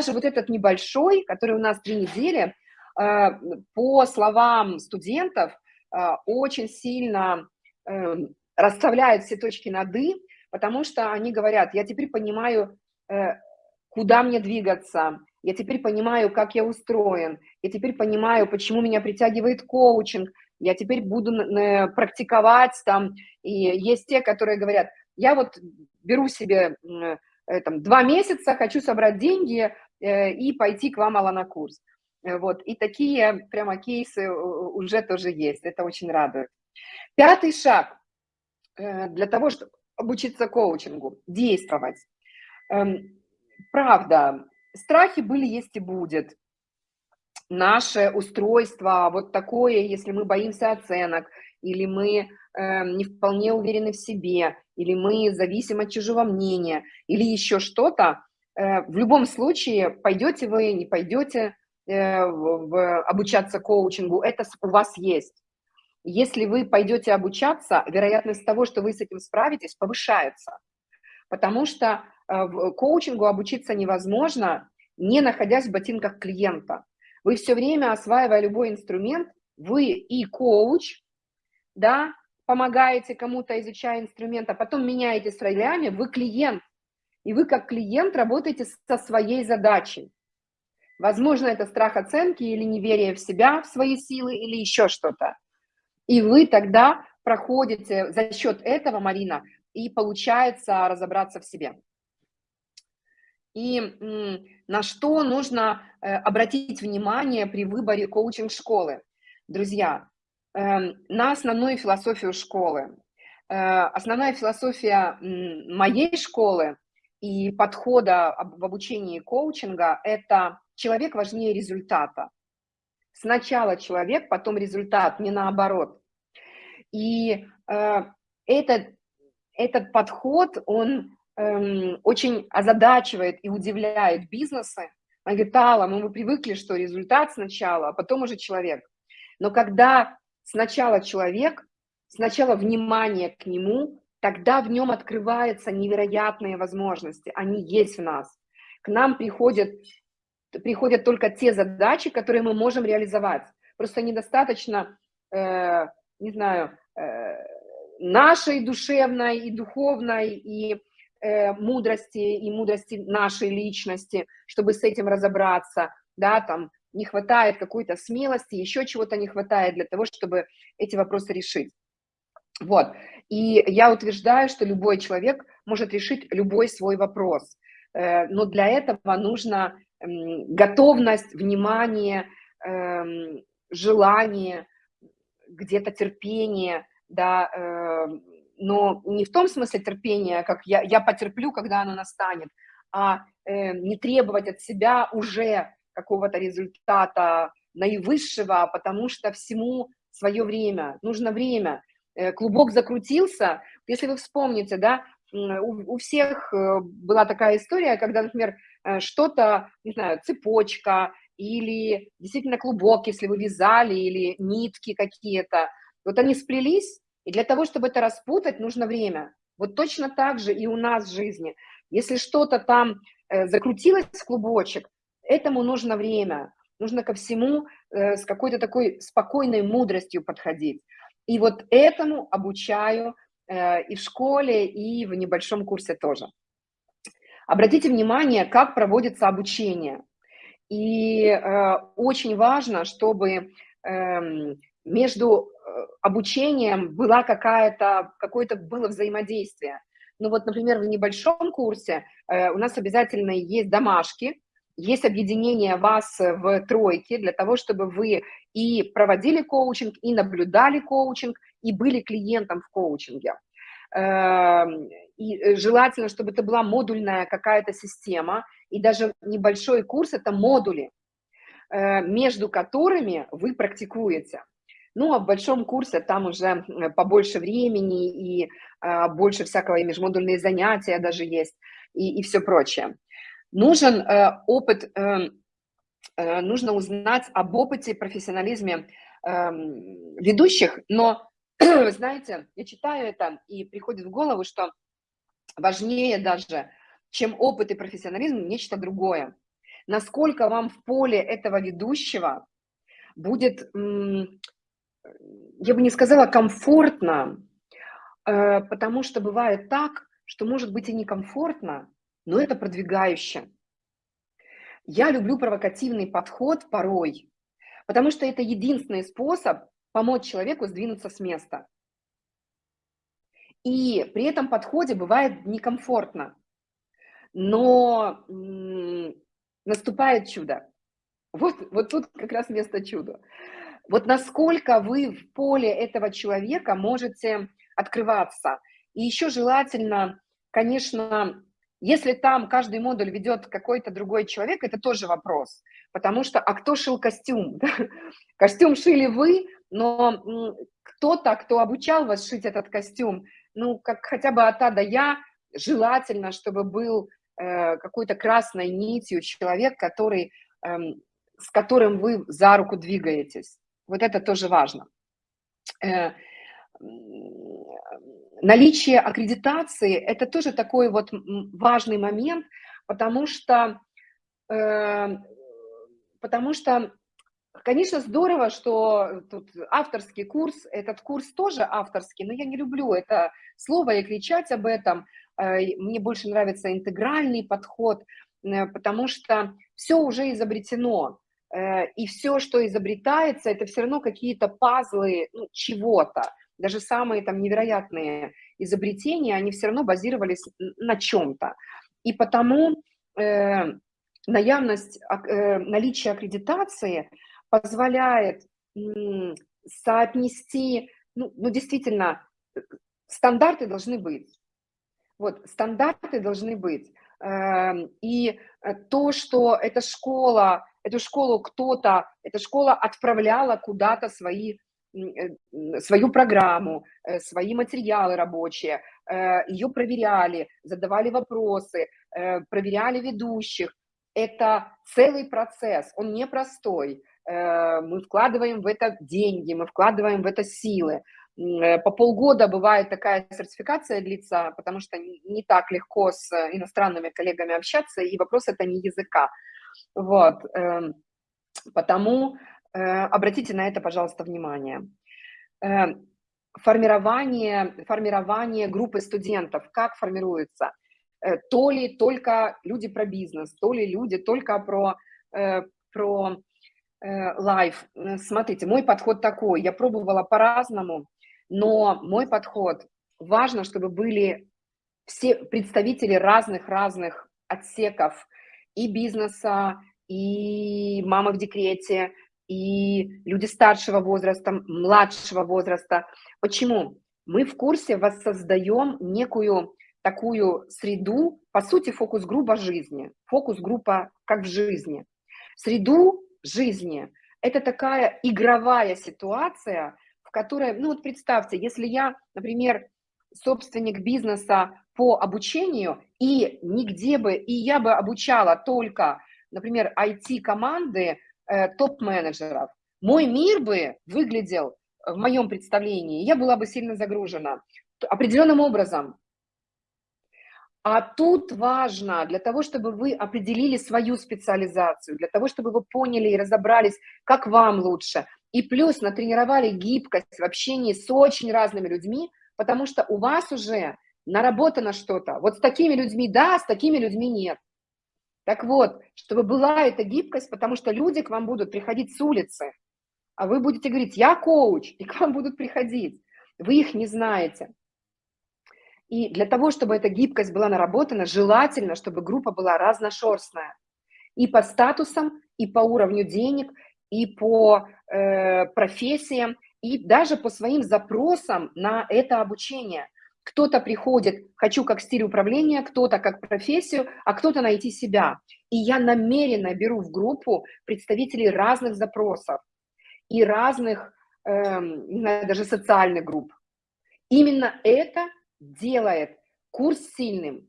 даже вот этот небольшой, который у нас три недели, э, по словам студентов, э, очень сильно э, расставляет все точки над «и», потому что они говорят, я теперь понимаю, куда мне двигаться, я теперь понимаю, как я устроен, я теперь понимаю, почему меня притягивает коучинг, я теперь буду практиковать там, и есть те, которые говорят, я вот беру себе там, два месяца, хочу собрать деньги и пойти к вам, Алла, на курс. Э, вот, и такие прямо кейсы уже тоже есть, это очень радует. Пятый шаг для того, чтобы обучиться коучингу, действовать. Эм, правда, страхи были, есть и будет. Наше устройство вот такое, если мы боимся оценок, или мы э, не вполне уверены в себе, или мы зависим от чужого мнения, или еще что-то, э, в любом случае, пойдете вы, не пойдете э, в, обучаться коучингу, это у вас есть. Если вы пойдете обучаться, вероятность того, что вы с этим справитесь, повышается. Потому что э, коучингу обучиться невозможно, не находясь в ботинках клиента. Вы все время, осваивая любой инструмент, вы и коуч, да, помогаете кому-то, изучая инструмент, а потом меняете с ролями, вы клиент. И вы как клиент работаете со своей задачей. Возможно, это страх оценки или неверие в себя, в свои силы или еще что-то. И вы тогда проходите за счет этого, Марина, и получается разобраться в себе и на что нужно э, обратить внимание при выборе коучинг-школы. Друзья, эм, на основную философию школы. Э, основная философия моей школы и подхода в обучении коучинга – это человек важнее результата. Сначала человек, потом результат, не наоборот. И э, этот, этот подход, он эм, очень озадачивает и удивляет бизнесы. Она говорит, Алла, ну мы привыкли, что результат сначала, а потом уже человек. Но когда сначала человек, сначала внимание к нему, тогда в нем открываются невероятные возможности. Они есть в нас. К нам приходят, приходят только те задачи, которые мы можем реализовать. Просто недостаточно, э, не знаю, э, нашей душевной и духовной, и э, мудрости и мудрости нашей личности, чтобы с этим разобраться, да, там не хватает какой-то смелости, еще чего-то не хватает для того, чтобы эти вопросы решить. Вот, и я утверждаю, что любой человек может решить любой свой вопрос, э, но для этого нужно готовность, внимание, э, желание, где-то терпение, да, э, но не в том смысле терпения, как я, я потерплю, когда оно настанет, а э, не требовать от себя уже какого-то результата наивысшего, потому что всему свое время, нужно время. Э, клубок закрутился, если вы вспомните, да, у, у всех э, была такая история, когда, например, э, что-то, не знаю, цепочка или действительно клубок, если вы вязали, или нитки какие-то, вот они сплелись, и для того, чтобы это распутать, нужно время. Вот точно так же и у нас в жизни. Если что-то там закрутилось в клубочек, этому нужно время. Нужно ко всему с какой-то такой спокойной мудростью подходить. И вот этому обучаю э, и в школе, и в небольшом курсе тоже. Обратите внимание, как проводится обучение. И э, очень важно, чтобы э, между обучением была какая-то, какое-то было взаимодействие. Ну вот, например, в небольшом курсе э, у нас обязательно есть домашки, есть объединение вас в тройке для того, чтобы вы и проводили коучинг, и наблюдали коучинг, и были клиентом в коучинге. Эм, и желательно, чтобы это была модульная какая-то система, и даже небольшой курс – это модули, э, между которыми вы практикуете. Ну, а в большом курсе там уже побольше времени и больше всякого, и межмодульные занятия даже есть, и, и все прочее. Нужен э, опыт, э, э, нужно узнать об опыте, профессионализме э, ведущих, но, знаете, я читаю это, и приходит в голову, что важнее даже, чем опыт и профессионализм, нечто другое. насколько вам в поле этого ведущего будет, я бы не сказала комфортно, э, потому что бывает так, что может быть и некомфортно, но это продвигающе. Я люблю провокативный подход порой, потому что это единственный способ помочь человеку сдвинуться с места. И при этом подходе бывает некомфортно, но наступает чудо. Вот, вот тут как раз место чуда. Вот насколько вы в поле этого человека можете открываться. И еще желательно, конечно, если там каждый модуль ведет какой-то другой человек, это тоже вопрос. Потому что, а кто шил костюм? Костюм шили вы, но кто-то, кто обучал вас шить этот костюм, ну, как хотя бы от А до Я, желательно, чтобы был э, какой-то красной нитью человек, который, э, с которым вы за руку двигаетесь. Вот это тоже важно. Э, наличие аккредитации – это тоже такой вот важный момент, потому что, э, потому что Конечно, здорово, что тут авторский курс, этот курс тоже авторский, но я не люблю это слово и кричать об этом. Э, мне больше нравится интегральный подход, э, потому что все уже изобретено, э, и все, что изобретается, это все равно какие-то пазлы ну, чего-то. Даже самые там невероятные изобретения, они все равно базировались на чем-то. И потому э, наявность, э, наличие аккредитации – позволяет соотнести, ну, ну действительно, стандарты должны быть. Вот, стандарты должны быть. Эм, и э, то, что эта школа, эту школу кто-то, эта школа отправляла куда-то свои, э, свою программу, э, свои материалы рабочие, ее проверяли, задавали вопросы, проверяли ведущих. Это целый процесс, он непростой. Э, мы вкладываем в это деньги, мы вкладываем в это силы. Э, по полгода бывает такая сертификация длится, потому что не так легко с иностранными коллегами общаться, и вопрос это не языка. Вот. Эм, потому э, обратите на это, пожалуйста, внимание. Формирование, формирование группы студентов, как формируется? То ли только люди про бизнес, то ли люди только про, про life. Э, смотрите, мой подход такой, я пробовала по-разному, но мой подход, важно, чтобы были все представители разных-разных отсеков и бизнеса, и мамы в декрете, и люди старшего возраста, младшего возраста. Почему? Мы в курсе воссоздаем некую такую среду, по сути, фокус-группа жизни, фокус-группа как в жизни. Среду жизни. Это такая игровая ситуация, в которой, ну вот представьте, если я, например, собственник бизнеса по обучению, и нигде бы, и я бы обучала только, например, IT-команды топ-менеджеров, мой мир бы выглядел в моем представлении, я была бы сильно загружена определенным образом. А тут важно, для того, чтобы вы определили свою специализацию, для того, чтобы вы поняли и разобрались, как вам лучше, и плюс натренировали гибкость в общении с очень разными людьми, потому что у вас уже наработано что-то. Вот с такими людьми да, с такими людьми нет. Так вот, чтобы была эта гибкость, потому что люди к вам будут приходить с улицы, а вы будете говорить, я коуч, и к вам будут приходить. Вы их не знаете. И для того, чтобы эта гибкость была наработана, желательно, чтобы группа была разношерстная. И по статусам, и по уровню денег, и по э, профессиям, и даже по своим запросам на это обучение. Кто-то приходит, хочу как стиль управления, кто-то как профессию, а кто-то найти себя. И я намеренно беру в группу представителей разных запросов и разных, э, не знаю, даже социальных групп. Именно это делает курс сильным.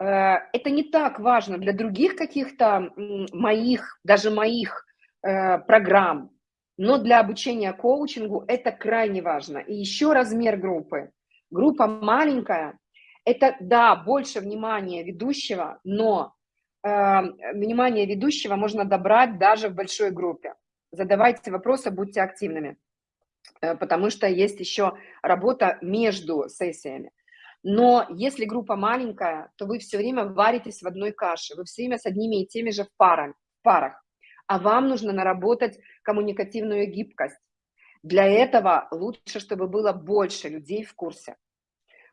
Э, это не так важно для других каких-то моих, даже моих э, программ, но для обучения коучингу это крайне важно. И еще размер группы. Группа маленькая, это, да, больше внимания ведущего, но внимание ведущего можно добрать даже в большой группе. Задавайте вопросы, будьте активными, потому что есть еще работа между сессиями. Но если группа маленькая, то вы все время варитесь в одной каше, вы все время с одними и теми же в, в парах, а вам нужно наработать коммуникативную гибкость. Для этого лучше, чтобы было больше людей в курсе,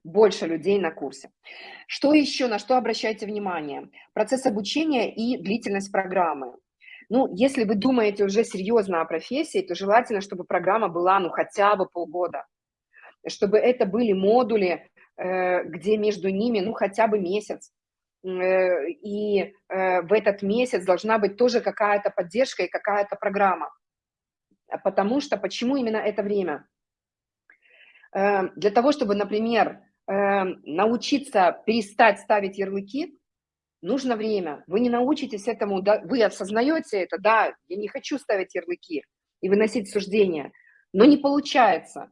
больше людей на курсе. Что еще, на что обращайте внимание? Процесс обучения и длительность программы. Ну, если вы думаете уже серьезно о профессии, то желательно, чтобы программа была, ну, хотя бы полгода, чтобы это были модули, Э, где между ними, ну, хотя бы месяц. Э, и э, в этот месяц должна быть тоже какая-то поддержка и какая-то программа. Потому что, почему именно это время? Для того, чтобы, например, научиться перестать ставить ярлыки, нужно время. Вы не научитесь этому, вы осознаете это, да, я не хочу ставить ярлыки и выносить суждения, но не получается.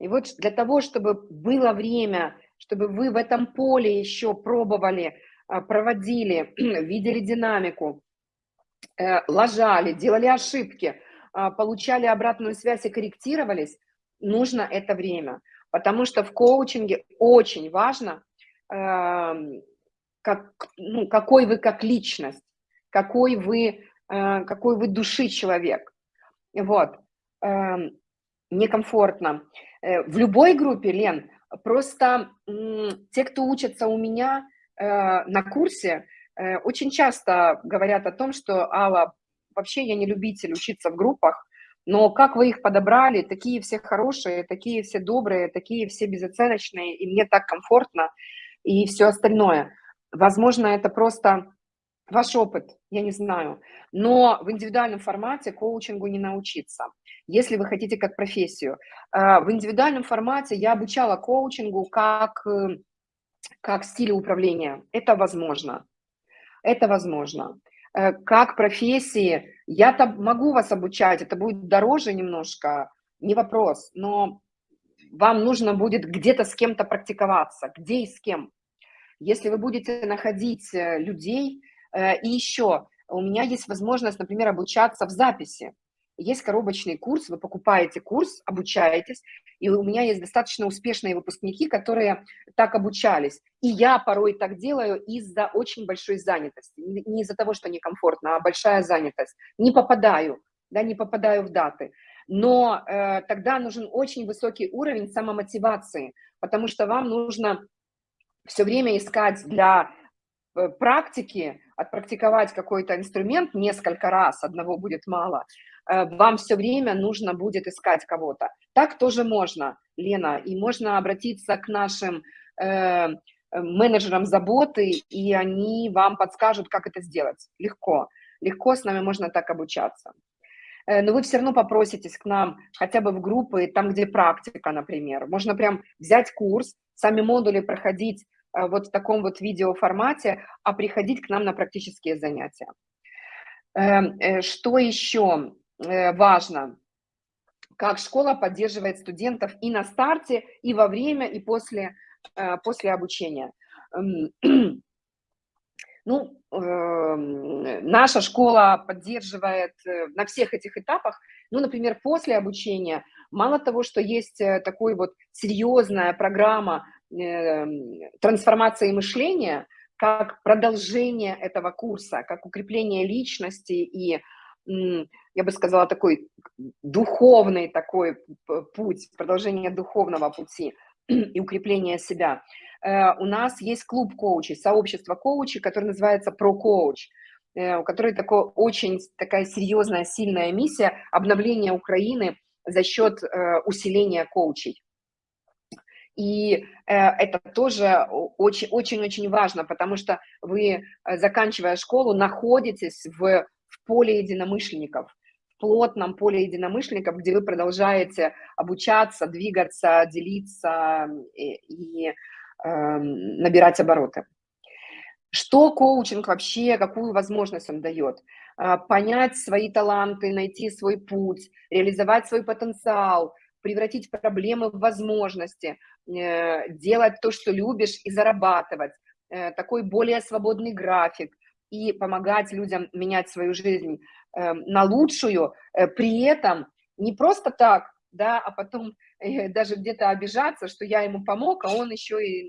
И вот для того, чтобы было время, чтобы вы в этом поле еще пробовали, а, проводили, видели динамику, э, ложали, делали ошибки, а, получали обратную связь и корректировались, нужно это время. Потому что в коучинге очень важно, эм, как, ну, какой вы как личность, какой вы, э, какой вы души человек. Вот. Эм, некомфортно. Э, в любой группе, Лен, просто те, кто учатся у меня э, на курсе, очень часто говорят о том, что, Алла, вообще я не любитель учиться в группах, но как вы их подобрали, такие все хорошие, такие все добрые, такие все безоценочные, и мне так комфортно, и все остальное. Возможно, это просто ваш опыт, я не знаю. Но в индивидуальном формате коучингу не научиться, если вы хотите как профессию. А, в индивидуальном формате я обучала коучингу как, э, как стиле управления. Это возможно. Это возможно. Э, как профессии, я-то могу вас обучать, это будет дороже немножко, не вопрос, но вам нужно будет где-то с кем-то практиковаться, где и с кем. Если вы будете находить э, людей, и еще у меня есть возможность, например, обучаться в записи. Есть коробочный курс, вы покупаете курс, обучаетесь, и у меня есть достаточно успешные выпускники, которые так обучались. И я порой так делаю из-за очень большой занятости. Не из-за того, что некомфортно, а большая занятость. Не попадаю, да, не попадаю в даты. Но э, тогда нужен очень высокий уровень самомотивации, потому что вам нужно все время искать для Э, практики, отпрактиковать какой-то инструмент несколько раз, одного будет мало, вам все время нужно будет искать кого-то. Так тоже можно, Лена, и можно обратиться к нашим э, менеджерам заботы, и они вам подскажут, как это сделать. Легко, легко с нами можно так обучаться. Но вы все равно попроситесь к нам хотя бы в группы, там, где практика, например. Можно прям взять курс, сами модули проходить Э, вот в таком вот видеоформате, а приходить к нам на практические занятия. Эм, э, что еще э, важно? Как школа поддерживает студентов и на старте, и во время, и после, после обучения. Эм, ну, эм, наша школа поддерживает на всех этих этапах. Ну, например, после обучения, мало того, что есть такой вот серьезная программа Эм, трансформации мышления как продолжение этого курса, как укрепление личности и, я бы сказала, такой духовный такой путь, продолжение духовного пути и укрепление себя. Э, у нас есть клуб коучей, сообщество коучей, которое называется ProCoach, э, у которой такой, очень такая серьезная, сильная миссия обновления Украины за счет э, усиления коучей. И это тоже очень-очень важно, потому что вы, заканчивая школу, находитесь в, в поле единомышленников, плотном поле единомышленников, где вы продолжаете обучаться, двигаться, делиться и, и э, набирать обороты. Что коучинг вообще, какую возможность он дает? Э, понять свои таланты, найти свой путь, реализовать свой потенциал – превратить проблемы в возможности, э, делать то, что любишь, и зарабатывать. Э, такой более свободный график, и помогать людям менять свою жизнь э, на лучшую, э, при этом не просто так, да, а потом э, даже где-то обижаться, что я ему помог, а он еще и